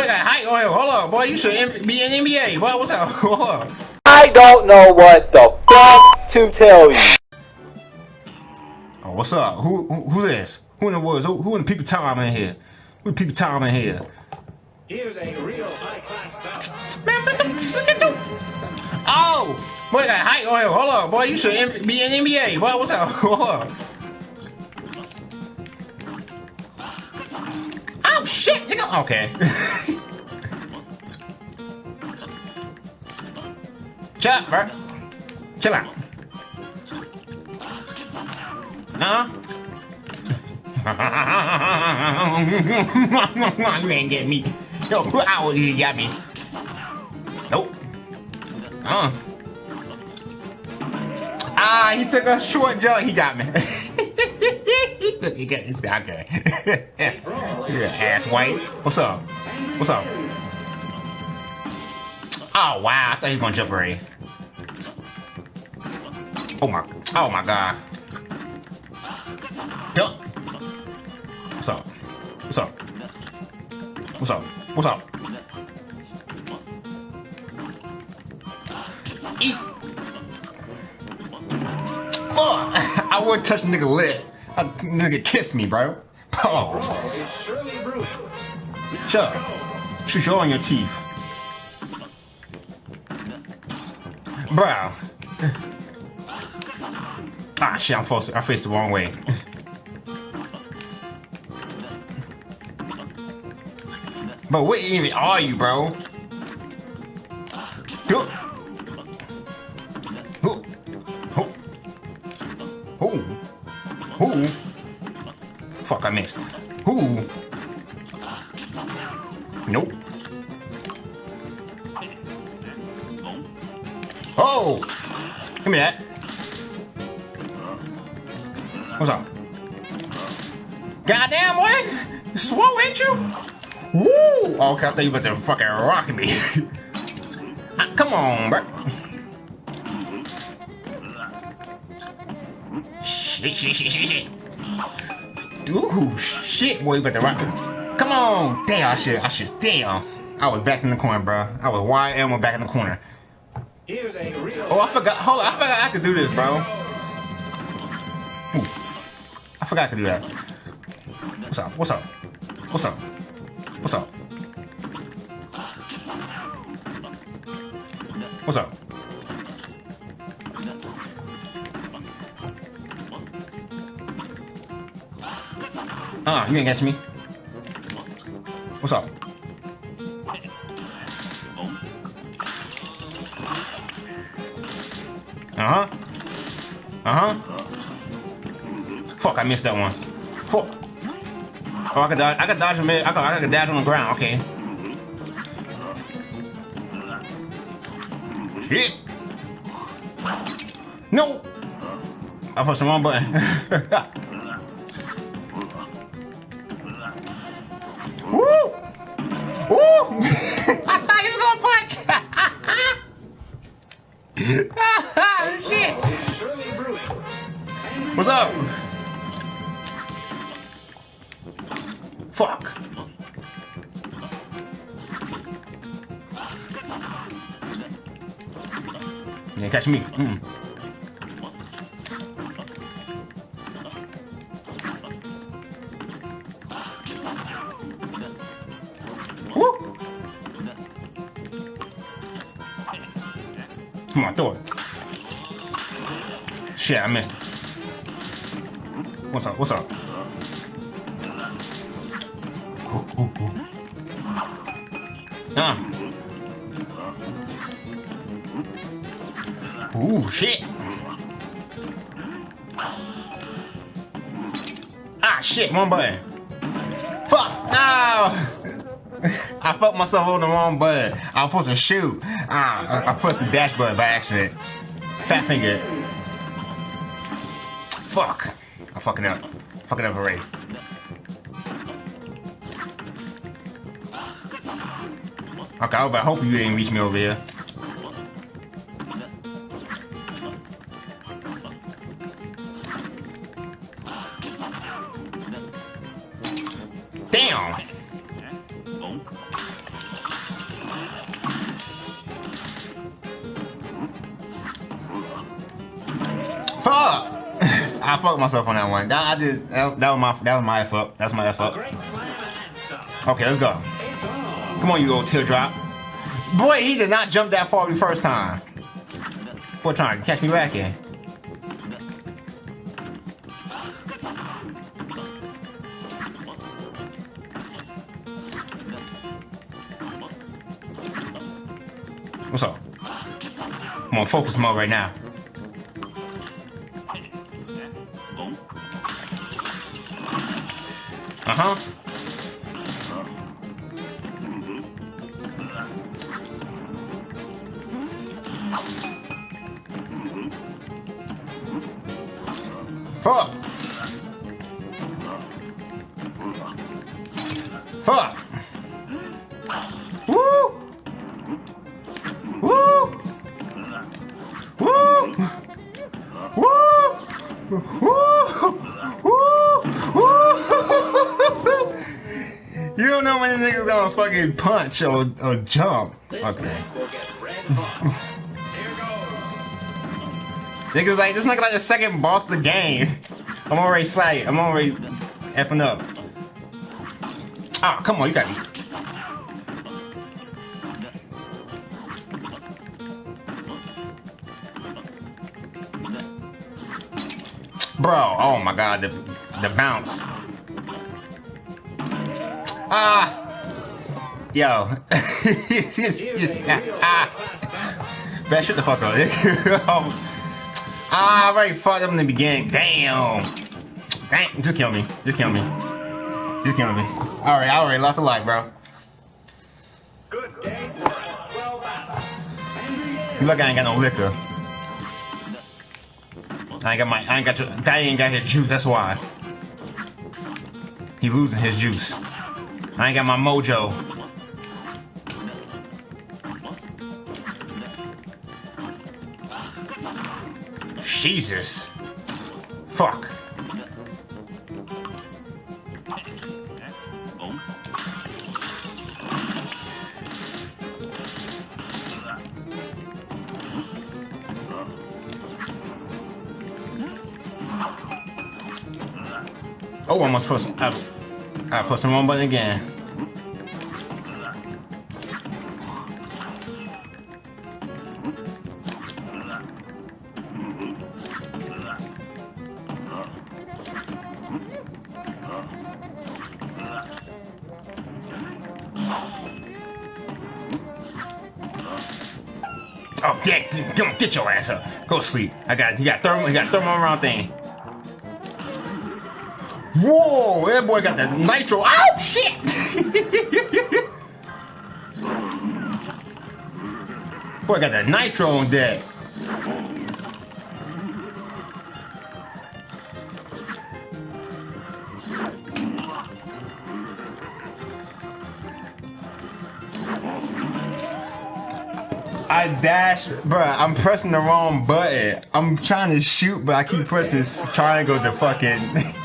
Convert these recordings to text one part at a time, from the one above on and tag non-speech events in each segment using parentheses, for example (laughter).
boy got height on oh, him. Hold up, boy. You should be in NBA. Boy, what's up? (laughs) Hold up. I don't know what the fuck to tell you. Oh, what's up? Who who, who this? Who in the woods? Who, who in the people time in here? Who people time in here? Here's a real high class Man, what the look at you. Oh, boy got height on him. Hold up, boy. You should be in NBA. Boy, what's up? (laughs) Hold up. Oh shit, nigga. Okay. Chill out, bro. Chill out. Nah. (laughs) you ain't get me. Yo, ow, you got me. Nope. Uh. Ah, he took a short jump. He got me. (laughs) he got guy. Okay. (laughs) yeah, ass white. What's up? What's up? Oh wow, I thought you were gonna jump already. Oh my, oh my god. Jump. What's up? What's up? What's up? What's up? Eat. Fuck! (laughs) I would touch nigga lip. A nigga kiss me, bro. Pause. Shut up. Shoot you all your teeth. Bro. Ah, shit, I'm forced, I faced the wrong way. But what even are you, bro? I. Who? Nope. Oh! Give me that. What's up? Goddamn, boy! Swole, ain't you? Woo! Oh, okay, I thought you about to fucking rock me. (laughs) Ah, Come on, bro. Shit, shit, shit, shit, shit. Ooh, shit, boy, you about to rock. Come on! Damn, I should, I should, damn. I was back in the corner, bro. I was wide elbow back in the corner. Here's a real Oh, I forgot. Hold on, I forgot I could do this, bro. Ooh. I forgot I could do that. What's up? What's up? What's up? What's up? What's up? Ah, you ain't catch me. What's up? Uh-huh. Uh-huh. Fuck, I missed that one. Fuck. Oh, I could dodge. I could dodge him. I could, I could dodge on the ground. Okay. Shit. No. I pushed the wrong button. (laughs) (laughs) What's up? Fuck. Yeah, catch me. Mm. Come on, throw it. Shit, I missed it. What's up? What's up? Ooh, ooh, ooh. Ooh, shit. Ah, shit, one button. Fuck, no. (laughs) I fucked myself on the wrong button. I was supposed to shoot. Ah, I, I pressed the dash button by accident. Fat finger. Fuck. I'm fucking up. Fucking up already. Okay, I hope you didn't reach me over here. That I did. That, that was my. That was my fuck. That's my A fuck. great slam and stop. Okay, let's go. Come on, you old teardrop. Boy, he did not jump that far the first time. Boy, trying to catch me back in. What's up? I'm on focus mode right now. Huh. Fuck. Fuck. Nigga's gonna fucking punch or, or jump. Okay. (laughs) Niggas like this nigga like the second boss of the game. I'm already sliding. I'm already effing up. Ah, come on, you got me. Bro, oh my god, the the bounce. Ah, yo. (laughs) Man, shut the fuck up. I already fucked up in the beginning. Damn. Dang, just kill me. Just kill me. Just kill me. Alright, I already lost a life, bro. Good day for a 12 out. And You look, I ain't got no liquor. I ain't got my, I ain't got your, Daddy ain't got his juice, that's why. He losing his juice. I ain't got my mojo. Jesus. Fuck. Oh, I'm supposed to. I, I pressed the wrong button again. Ass up. Go sleep. I got, you got thermal, you got thermal around thing. Whoa, that boy got the nitro. Oh shit! (laughs) boy got the nitro on deck. I dash, bruh. I'm pressing the wrong button. I'm trying to shoot, but I keep pressing triangle to fucking. (laughs)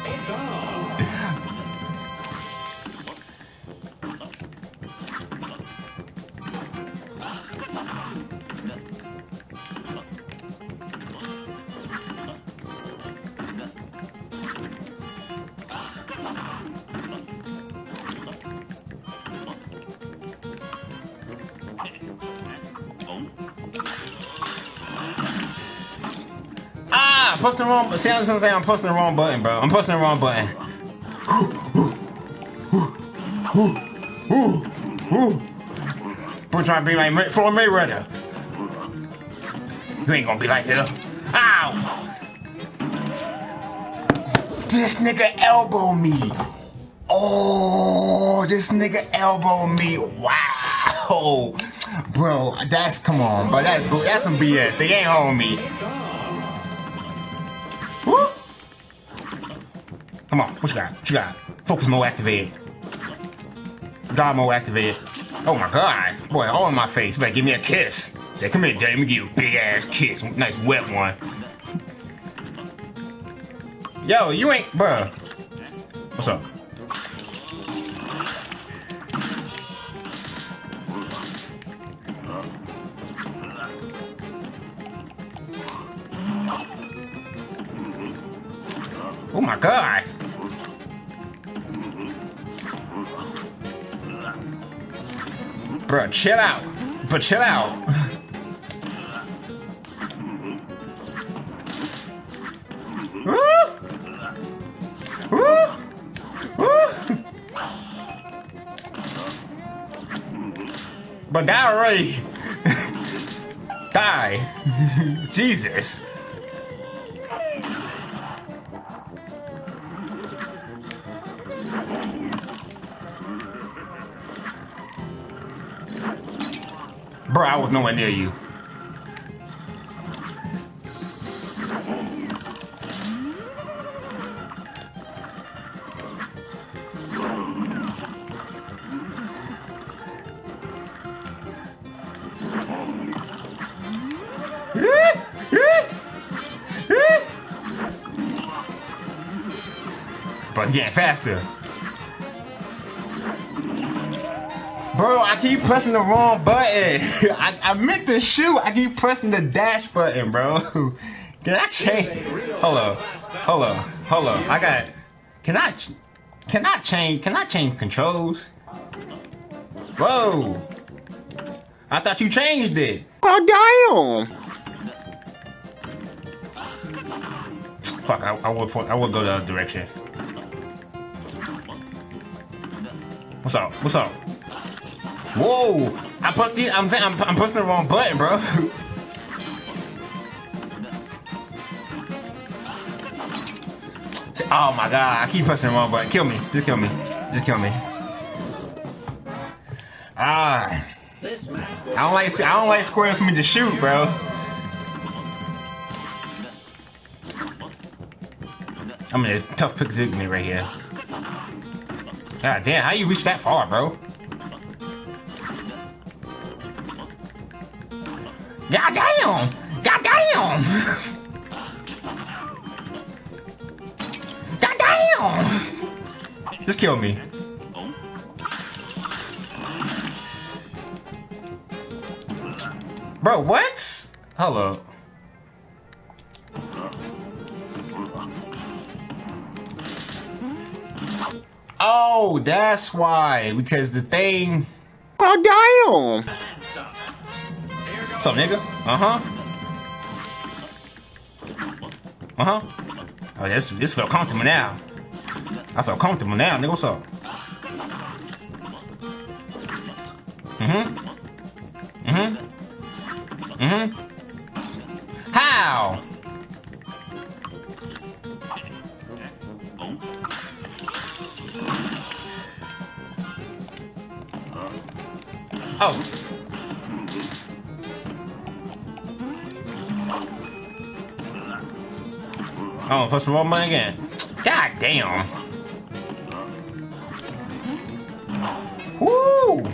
ah, pressing the wrong. See, I was gonna say I'm pressing the wrong button, bro. I'm pressing the wrong button. Bro, trying to be like Floyd Mayweather. You ain't gonna be like this. Ow! This nigga elbow me. Oh, this nigga elbow me. Wow. Bro, that's come on, but that that's some BS. They ain't on me. Come on, what you got? What you got? Focus mode activated. God mode activated. Oh my god. Boy, all in my face. You better give me a kiss. Say, come here, daddy. Let me give you a big ass kiss. Nice wet one. Yo, you ain't, bruh. What's up? Oh my god. Bro, chill out. But chill out. But (laughs) die already. (laughs) die. Jesus. Bro, I was nowhere near you. But getting faster. Bro, I keep pressing the wrong button. (laughs) I, I meant to shoot. I keep pressing the dash button, bro. (laughs) Can I change? Hold up. Hold up. Hold up. I got. Can I? Can I change? Can I change controls? Whoa. I thought you changed it. Oh, damn. Fuck, I, I would point, I would go the other direction. What's up? What's up? Whoa! I pressed the, I'm saying I'm, I'm pressing the wrong button, bro. (laughs) oh my god! I keep pressing the wrong button. Kill me! Just kill me! Just kill me! Ah! I don't like I don't like squaring for me to shoot, bro. I'm in a tough predicament right here. God damn, how you reach that far, bro? God damn! God damn! God damn! Just kill me. Bro, what? Hello. Oh, that's why. Because the thing. Oh, damn. What's up, nigga? Uh huh. Uh huh. Oh, this this felt comfortable now. I felt comfortable now, nigga. What's up? Mm-hmm. Mm-hmm. Mm-hmm. How? Oh. Plus one money again. God damn. Woo!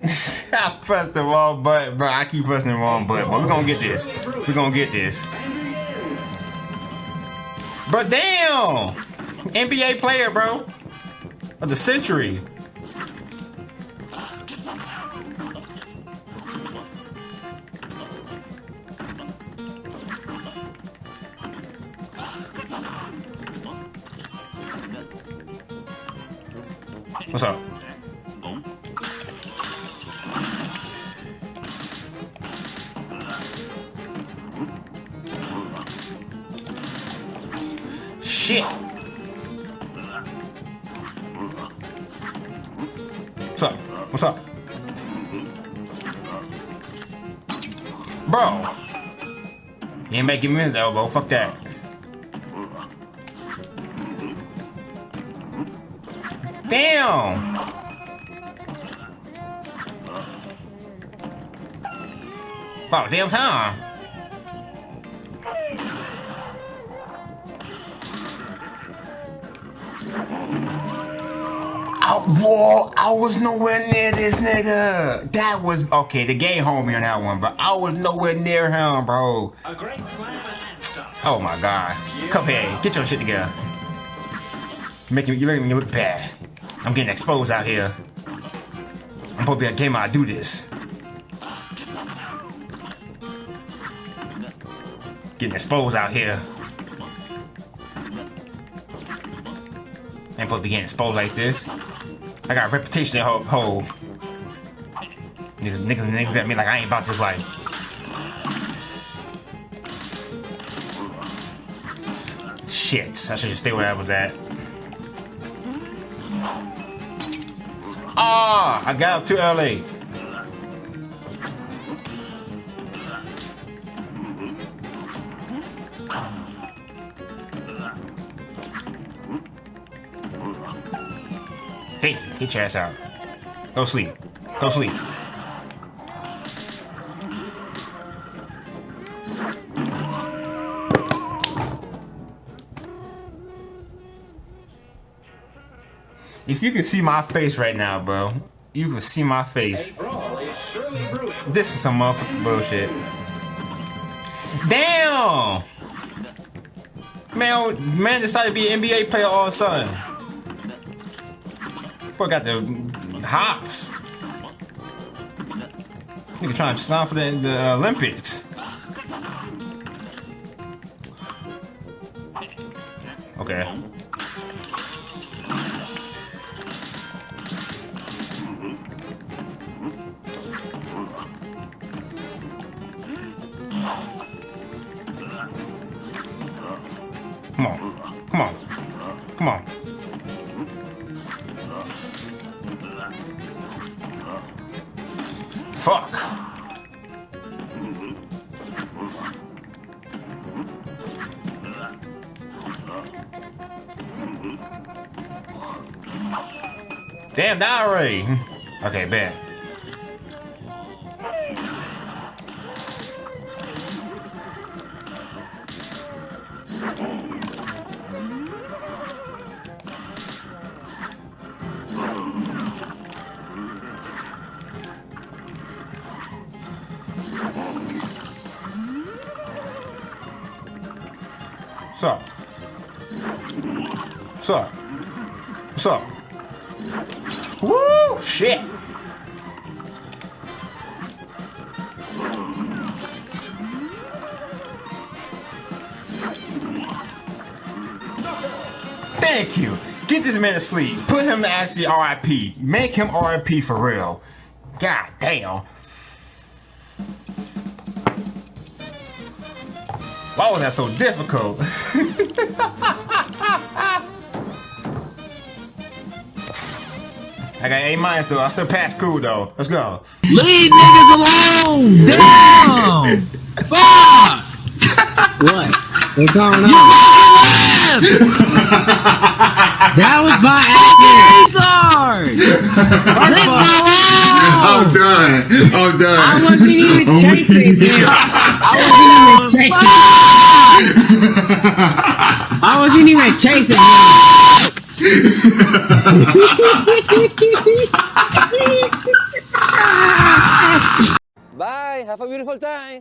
(laughs) I pressed the wrong button, bro. I keep pressing the wrong button, but we're gonna get this. We're gonna get this. But damn! NBA player, bro. Of the century. What's up? Ain't making me his elbow. Fuck that. Damn. About damn time. Whoa, I was nowhere near this nigga. That was okay. The game homie on that one, but I was nowhere near him, bro. a great slam. Oh my god. Cuphead, get your shit together. You're making, you're making me look bad. I'm getting exposed out here. I'm supposed to be a gamer. I do this. Getting exposed out here. Ain't supposed to be getting exposed like this. I got a reputation to hold. Niggas, niggas, niggas at me like I ain't about this life. Shit, I should just stay where I was at. Ah, I got up too early. Hey, get your ass out. Go sleep. Go sleep. If you can see my face right now, bro, you can see my face. Brawl is surely brewing. This is some motherfucking bullshit. Damn! Man, man decided to be an NBA player all of a sudden. Boy got the hops. Nigga trying to sign for the, the Olympics. Damn, die already. Okay, bet. What's up? What's up? What's up? Woo! Shit! Thank you. Get this man to sleep. Put him to actually RIP. Make him RIP for real. God damn. Why was that so difficult? (laughs) I got A minus though. I still pass school though. Let's go. Leave niggas alone! Damn! (laughs) Fuck! What? What's going You on? fucking left! That was by accident. Retard! Leave me I'm done. I'm done. I wasn't even (laughs) I'm chasing him. I wasn't even chasing. I wasn't even chasing him. (laughs) Bye. Have a beautiful time.